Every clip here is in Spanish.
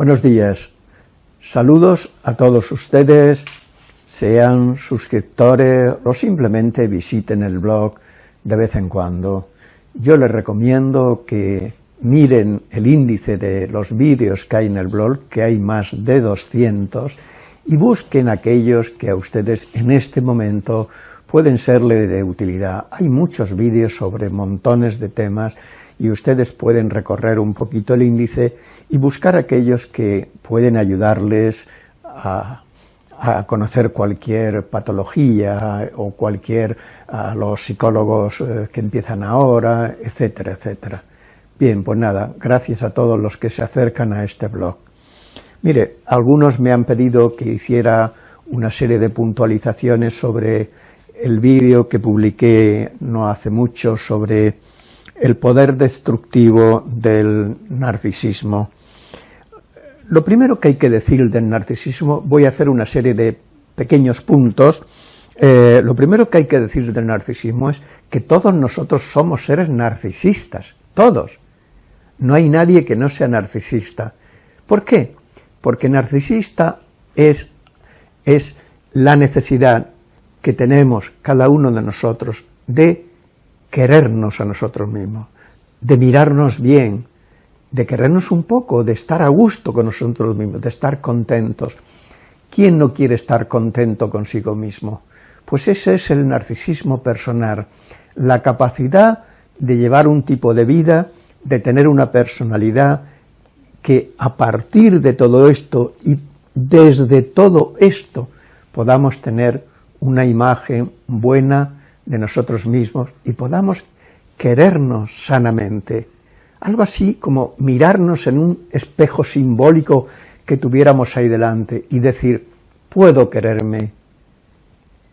Buenos días. Saludos a todos ustedes, sean suscriptores o simplemente visiten el blog de vez en cuando. Yo les recomiendo que miren el índice de los vídeos que hay en el blog, que hay más de 200, y busquen aquellos que a ustedes en este momento pueden serle de utilidad. Hay muchos vídeos sobre montones de temas y ustedes pueden recorrer un poquito el índice y buscar aquellos que pueden ayudarles a, conocer cualquier patología o cualquier, a los psicólogos eh, que empiezan ahora, etcétera, etcétera. Bien, pues nada, gracias a todos los que se acercan a este blog. Mire, algunos me han pedido que hiciera una serie de puntualizaciones sobre el vídeo que publiqué no hace mucho sobre el poder destructivo del narcisismo. Lo primero que hay que decir del narcisismo, voy a hacer una serie de pequeños puntos, eh, lo primero que hay que decir del narcisismo es que todos nosotros somos seres narcisistas, todos. No hay nadie que no sea narcisista. ¿Por qué? Porque narcisista es, es la necesidad que tenemos cada uno de nosotros de querernos a nosotros mismos, de mirarnos bien, de querernos un poco, de estar a gusto con nosotros mismos, de estar contentos. ¿Quién no quiere estar contento consigo mismo? Pues ese es el narcisismo personal, la capacidad de llevar un tipo de vida de tener una personalidad que a partir de todo esto y desde todo esto podamos tener una imagen buena de nosotros mismos y podamos querernos sanamente. Algo así como mirarnos en un espejo simbólico que tuviéramos ahí delante y decir, puedo quererme.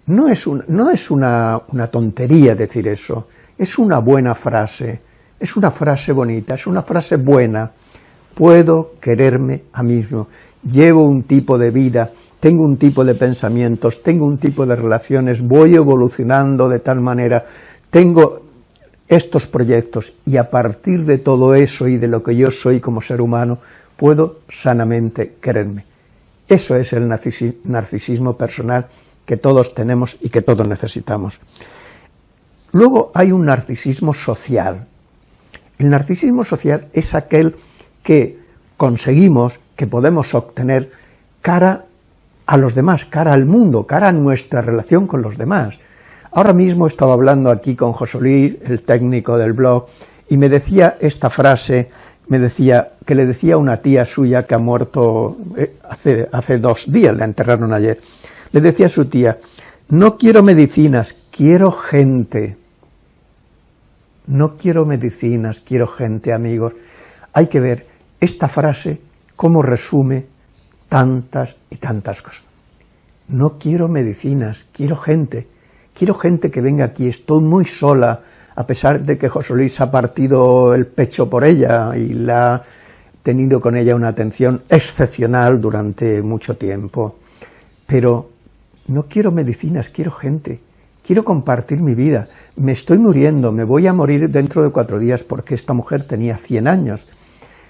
No es, no es una, una tontería decir eso, es una buena frase, es una frase bonita, es una frase buena. Puedo quererme a mí mismo. Llevo un tipo de vida, tengo un tipo de pensamientos, tengo un tipo de relaciones, voy evolucionando de tal manera, tengo estos proyectos y a partir de todo eso y de lo que yo soy como ser humano, puedo sanamente quererme. Eso es el narcisismo personal que todos tenemos y que todos necesitamos. Luego hay un narcisismo social, el narcisismo social es aquel que conseguimos, que podemos obtener cara a los demás, cara al mundo, cara a nuestra relación con los demás. Ahora mismo estaba hablando aquí con José Luis, el técnico del blog, y me decía esta frase, me decía, que le decía una tía suya que ha muerto eh, hace, hace dos días, la enterraron ayer, le decía a su tía, no quiero medicinas, quiero gente no quiero medicinas, quiero gente, amigos. Hay que ver esta frase cómo resume tantas y tantas cosas. No quiero medicinas, quiero gente, quiero gente que venga aquí, estoy muy sola, a pesar de que José Luis ha partido el pecho por ella y la ha tenido con ella una atención excepcional durante mucho tiempo. Pero no quiero medicinas, quiero gente, quiero compartir mi vida, me estoy muriendo, me voy a morir dentro de cuatro días porque esta mujer tenía 100 años,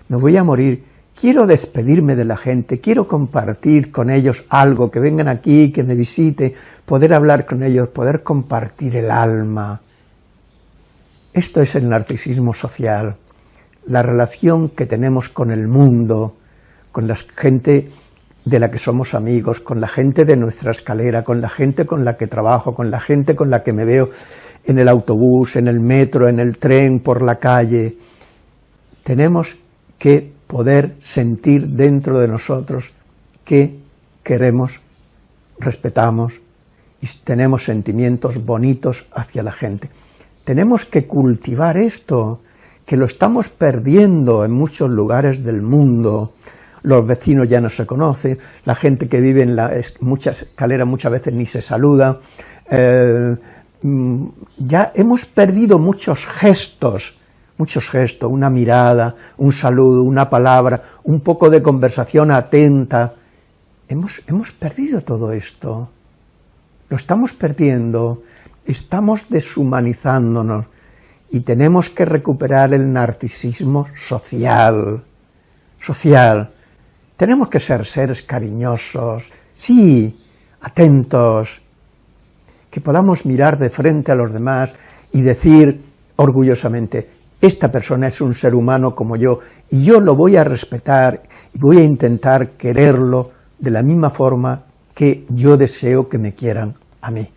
me voy a morir, quiero despedirme de la gente, quiero compartir con ellos algo, que vengan aquí, que me visite, poder hablar con ellos, poder compartir el alma. Esto es el narcisismo social, la relación que tenemos con el mundo, con la gente de la que somos amigos, con la gente de nuestra escalera, con la gente con la que trabajo, con la gente con la que me veo en el autobús, en el metro, en el tren, por la calle. Tenemos que poder sentir dentro de nosotros que queremos, respetamos y tenemos sentimientos bonitos hacia la gente. Tenemos que cultivar esto, que lo estamos perdiendo en muchos lugares del mundo, los vecinos ya no se conocen, la gente que vive en la mucha escalera muchas veces ni se saluda, eh, mm, ya hemos perdido muchos gestos, muchos gestos, una mirada, un saludo, una palabra, un poco de conversación atenta, hemos, hemos perdido todo esto, lo estamos perdiendo, estamos deshumanizándonos. Y tenemos que recuperar el narcisismo social, social, Tenemos que ser seres cariñosos, sí, atentos, que podamos mirar de frente a los demás y decir orgullosamente, esta persona es un ser humano como yo, y yo lo voy a respetar y voy a intentar quererlo de la misma forma que yo deseo que me quieran a mí.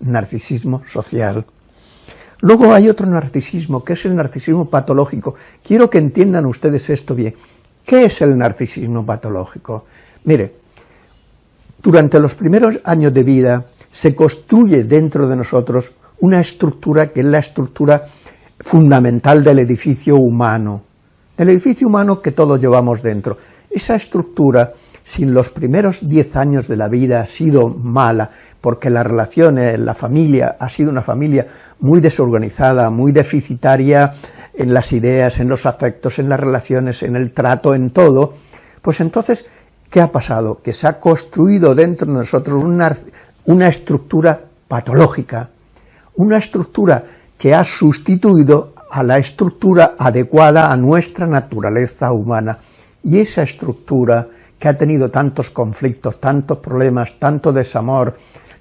Narcisismo social. Luego hay otro narcisismo, que es el narcisismo patológico. Quiero que entiendan ustedes esto bien. ¿Qué es el narcisismo patológico? Mire, durante los primeros años de vida se construye dentro de nosotros una estructura que es la estructura fundamental del edificio humano, del edificio humano que todos llevamos dentro. Esa estructura, si en los primeros diez años de la vida ha sido mala, porque la relación, la familia, ha sido una familia muy desorganizada, muy deficitaria en las ideas, en los afectos, en las relaciones, en el trato, en todo, pues entonces, ¿qué ha pasado? Que se ha construido dentro de nosotros una, una estructura patológica, una estructura que ha sustituido a la estructura adecuada a nuestra naturaleza humana. Y esa estructura que ha tenido tantos conflictos, tantos problemas, tanto desamor,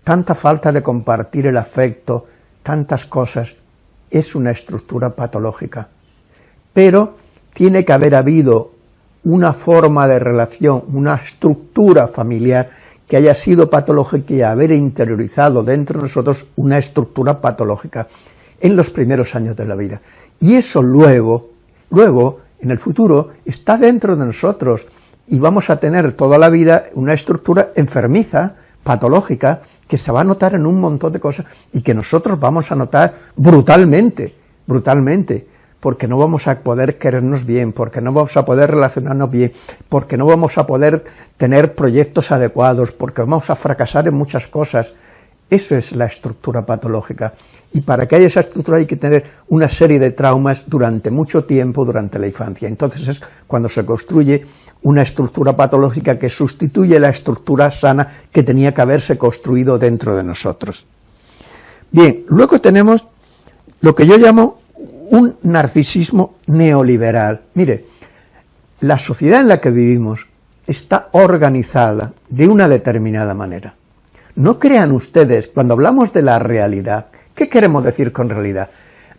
tanta falta de compartir el afecto, tantas cosas, es una estructura patológica. Pero tiene que haber habido una forma de relación, una estructura familiar que haya sido patológica y haber interiorizado dentro de nosotros una estructura patológica en los primeros años de la vida. Y eso luego, luego, en el futuro, está dentro de nosotros. Y vamos a tener toda la vida una estructura enfermiza, patológica, que se va a notar en un montón de cosas y que nosotros vamos a notar brutalmente, brutalmente, porque no vamos a poder querernos bien, porque no vamos a poder relacionarnos bien, porque no vamos a poder tener proyectos adecuados, porque vamos a fracasar en muchas cosas, eso es la estructura patológica. Y para que haya esa estructura hay que tener una serie de traumas durante mucho tiempo, durante la infancia. Entonces es cuando se construye una estructura patológica que sustituye la estructura sana que tenía que haberse construido dentro de nosotros. Bien, luego tenemos lo que yo llamo un narcisismo neoliberal. Mire, la sociedad en la que vivimos está organizada de una determinada manera. No crean ustedes, cuando hablamos de la realidad, ¿qué queremos decir con realidad?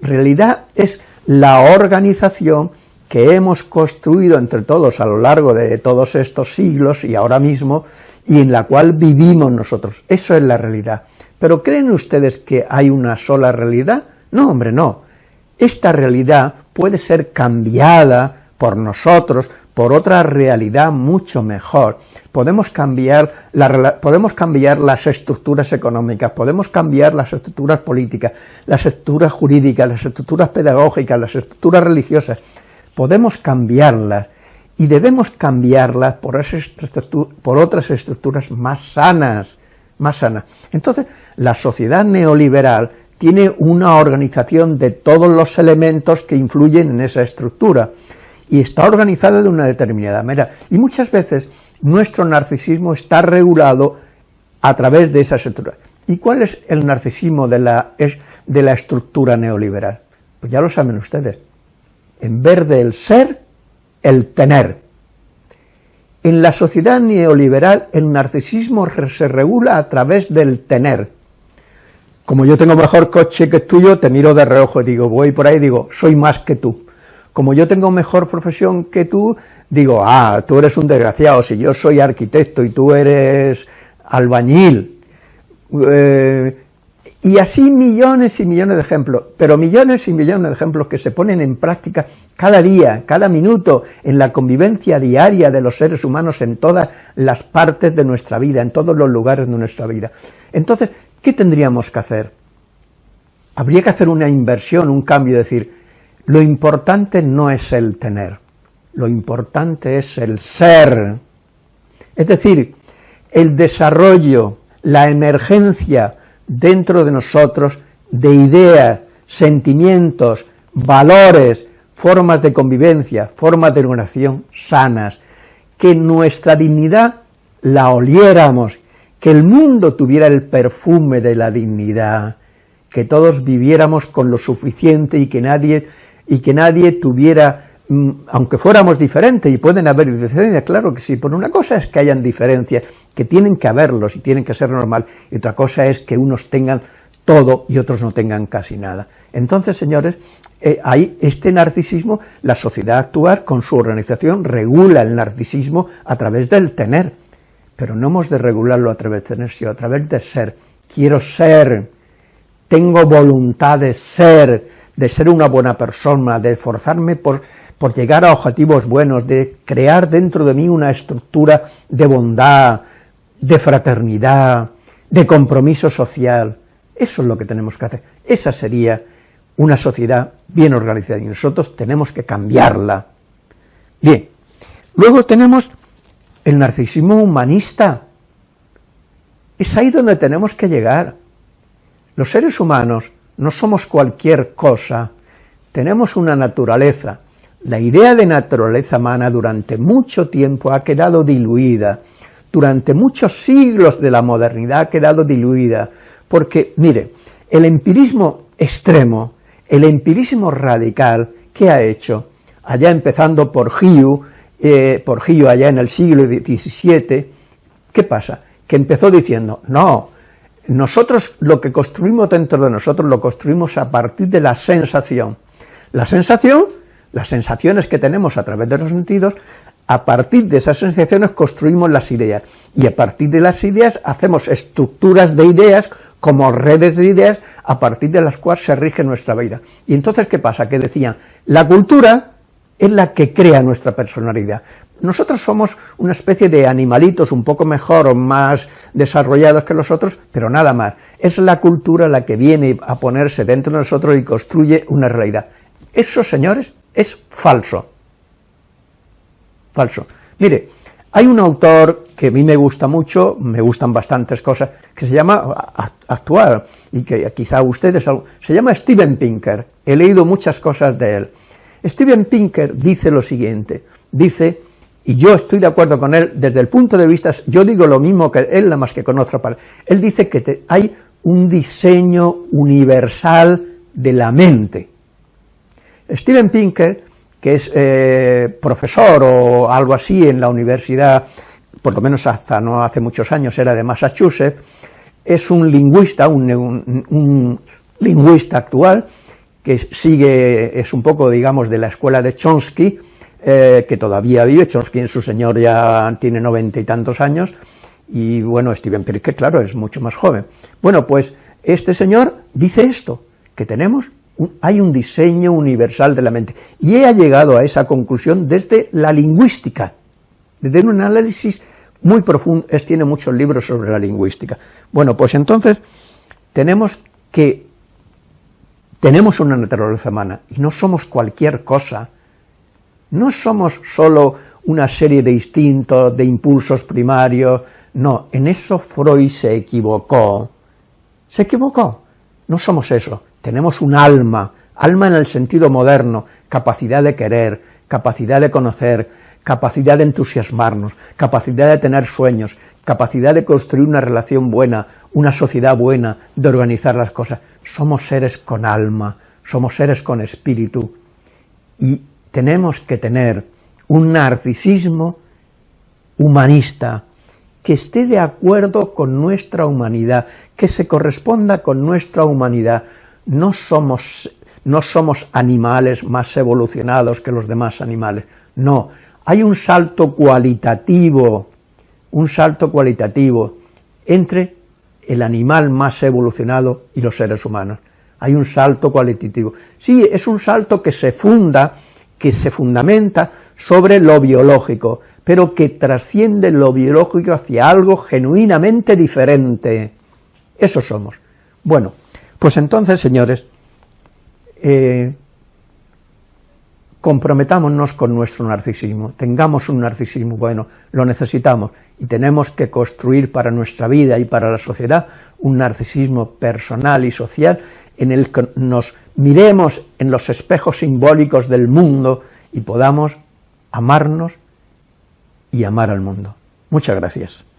Realidad es la organización que hemos construido entre todos a lo largo de todos estos siglos y ahora mismo, y en la cual vivimos nosotros. Eso es la realidad. ¿Pero creen ustedes que hay una sola realidad? No, hombre, no. Esta realidad puede ser cambiada por nosotros, por otra realidad mucho mejor. Podemos cambiar, las estructuras económicas, podemos cambiar las estructuras políticas, las estructuras jurídicas, las estructuras pedagógicas, las estructuras religiosas, podemos cambiarlas y debemos cambiarlas por, por otras estructuras más sanas, más sanas. Entonces, la sociedad neoliberal tiene una organización de todos los elementos que influyen en esa estructura, y está organizada de una determinada manera. Y muchas veces nuestro narcisismo está regulado a través de esa estructura. ¿Y cuál es el narcisismo de la, de la estructura neoliberal? Pues ya lo saben ustedes. En vez del ser, el tener. En la sociedad neoliberal el narcisismo se regula a través del tener. Como yo tengo mejor coche que tuyo, te miro de reojo y digo, voy por ahí y digo, soy más que tú como yo tengo mejor profesión que tú, digo, ah, tú eres un desgraciado, si yo soy arquitecto y tú eres albañil, eh, y así millones y millones de ejemplos, pero millones y millones de ejemplos que se ponen en práctica cada día, cada minuto, en la convivencia diaria de los seres humanos en todas las partes de nuestra vida, en todos los lugares de nuestra vida. Entonces, ¿qué tendríamos que hacer? Habría que hacer una inversión, un cambio, decir, lo importante no es el tener, lo importante es el ser. Es decir, el desarrollo, la emergencia dentro de nosotros de ideas, sentimientos, valores, formas de convivencia, formas de organización sanas, que nuestra dignidad la oliéramos, que el mundo tuviera el perfume de la dignidad, que todos viviéramos con lo suficiente y que nadie y que nadie tuviera mm, aunque fuéramos diferentes, y pueden haber diferencias, claro que sí, por una cosa es que hayan diferencias, que tienen que haberlos y tienen que ser normal, y otra cosa es que unos tengan todo y otros no tengan casi nada. Entonces, señores, eh, hay este narcisismo, la sociedad actual con su organización regula el narcisismo a través del tener, pero no hemos de regularlo a través de tener, sino a través de ser. Quiero ser, tengo voluntad de ser, de ser una buena persona, de esforzarme por, por llegar a objetivos buenos, de crear dentro de mí una estructura de bondad, de fraternidad, de compromiso social, eso es lo que tenemos que hacer. Esa sería una sociedad bien organizada y nosotros tenemos que cambiarla. Bien, luego tenemos el narcisismo humanista. Es ahí donde tenemos que llegar. Los seres humanos no somos cualquier cosa, tenemos una naturaleza. La idea de naturaleza humana durante mucho tiempo ha quedado diluida, durante muchos siglos de la modernidad ha quedado diluida, porque, mire, el empirismo extremo, el empirismo radical, ¿qué ha hecho? Allá empezando por Hiu, eh, por Hiu allá en el siglo XVII, ¿qué pasa? Que empezó diciendo, no, nosotros lo que construimos dentro de nosotros lo construimos a partir de la sensación. La sensación, las sensaciones que tenemos a través de los sentidos, a partir de esas sensaciones construimos las ideas, y a partir de las ideas hacemos estructuras de ideas como redes de ideas a partir de las cuales se rige nuestra vida. Y entonces, ¿qué pasa? Que decían, la cultura es la que crea nuestra personalidad. Nosotros somos una especie de animalitos un poco mejor o más desarrollados que los otros, pero nada más. Es la cultura la que viene a ponerse dentro de nosotros y construye una realidad. Eso, señores, es falso. Falso. Mire, hay un autor que a mí me gusta mucho, me gustan bastantes cosas, que se llama actual, y que quizá ustedes, se llama Steven Pinker, he leído muchas cosas de él. Steven Pinker dice lo siguiente, dice, y yo estoy de acuerdo con él desde el punto de vista, yo digo lo mismo que él, nada más que con otra palabra, él dice que hay un diseño universal de la mente. Steven Pinker que es eh, profesor o algo así en la universidad, por lo menos hasta no hace muchos años era de Massachusetts, es un lingüista, un, lingüista actual, que sigue, es un poco, digamos, de la escuela de Chomsky, eh, que todavía vive, Chomsky su señor ya tiene noventa y tantos años, y bueno, Steven Pirke, claro, es mucho más joven. Bueno, pues este señor dice esto, que tenemos hay un diseño universal de la mente. Y he llegado a esa conclusión desde la lingüística, desde un análisis muy profundo, es, tiene muchos libros sobre la lingüística. Bueno, pues entonces tenemos que, tenemos una naturaleza humana, y no somos cualquier cosa, no somos solo una serie de instintos, de impulsos primarios, no, en eso Freud se equivocó, se equivocó, no somos eso, tenemos un alma, alma en el sentido moderno, capacidad de querer, capacidad de conocer, capacidad de entusiasmarnos, capacidad de tener sueños, capacidad de construir una relación buena, una sociedad buena, de organizar las cosas. Somos seres con alma, somos seres con espíritu, y tenemos que tener un narcisismo humanista, que esté de acuerdo con nuestra humanidad, que se corresponda con nuestra humanidad, no somos, no somos animales más evolucionados que los demás animales, no, hay un salto cualitativo, un salto cualitativo entre el animal más evolucionado y los seres humanos. Hay un salto cualitativo. Sí, es un salto que se funda, que se fundamenta sobre lo biológico, pero que trasciende lo biológico hacia algo genuinamente diferente. Eso somos. Bueno, pues entonces, señores, eh, comprometámonos con nuestro narcisismo, tengamos un narcisismo bueno, lo necesitamos, y tenemos que construir para nuestra vida y para la sociedad un narcisismo personal y social en el que nos miremos en los espejos simbólicos del mundo y podamos amarnos y amar al mundo. Muchas gracias.